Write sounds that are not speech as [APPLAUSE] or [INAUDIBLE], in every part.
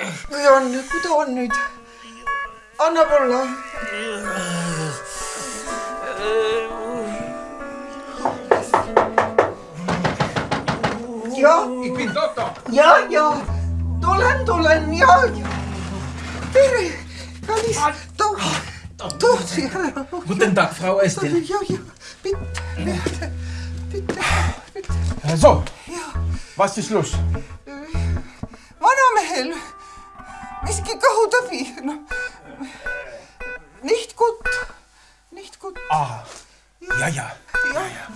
Goed, goed, కుదవండి కుదవండి అన్నపల్ల Ja, ik ben dokter. Ja, ja. Dolan, dolan, ja, ja. Tere, kan is dood. Dood, ja. Goedendag, vrouw Estel. Ja, ja. Bitte, bitte, bitte. Zo. Ja. Was ist los? Miski kõhutõbi, noh. nicht gut, nicht gut. Ah, ja, ja. ja, ja.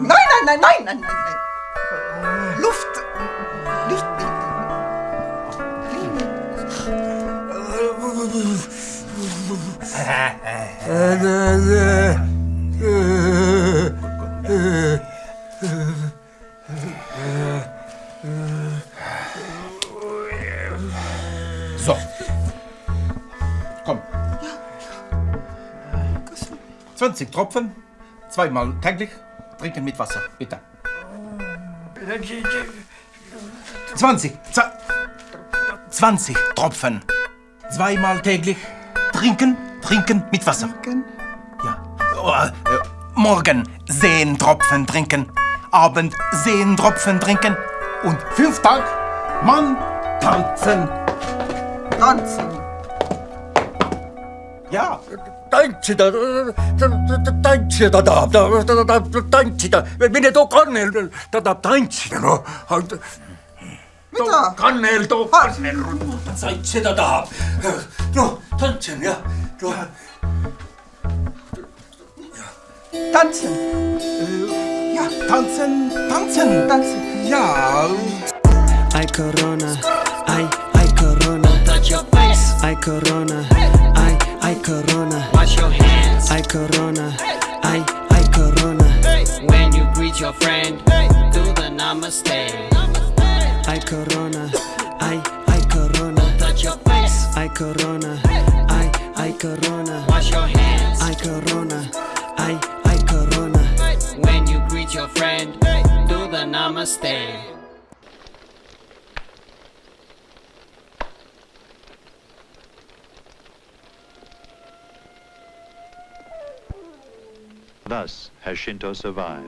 nein, nein, nein, nein, nein, nein, nein. Luft, Licht, [LAUGHS] So. Komm. 20 Tropfen, zweimal täglich, trinken mit Wasser, bitte. 20, za- 20 Tropfen, zweimal täglich, trinken, trinken mit Wasser. Ja. Oh, äh, morgen 10 Tropfen trinken, Abend 10 Tropfen trinken und fünf Tag Mann tanzen. tanzen. Ja. tantsida, tantsida tahab, ta tahab tantsida, mine too kannel, ta tahab tantsida, noh. mida? kannel, too kannel, tantsida tahab. noh, tantsen jah, noh. tanzen, Ja, tanzen, tanzen. tanzen. Ja. Ay corona, ay, ay corona. Touch your face, Ay corona, ay, ay corona. wash your hands. Ay corona, ay, ay corona. When you greet your friend, do the namaste. Ay corona, ay, ay corona. Touch your face, Ay corona, ay, ay corona. wash your hands. Ay corona, ay, namaste. Thus has Shinto survived.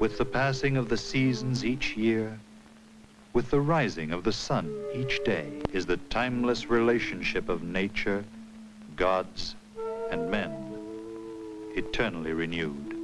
With the passing of the seasons each year, with the rising of the sun each day, is the timeless relationship of nature, gods, and men eternally renewed.